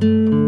Música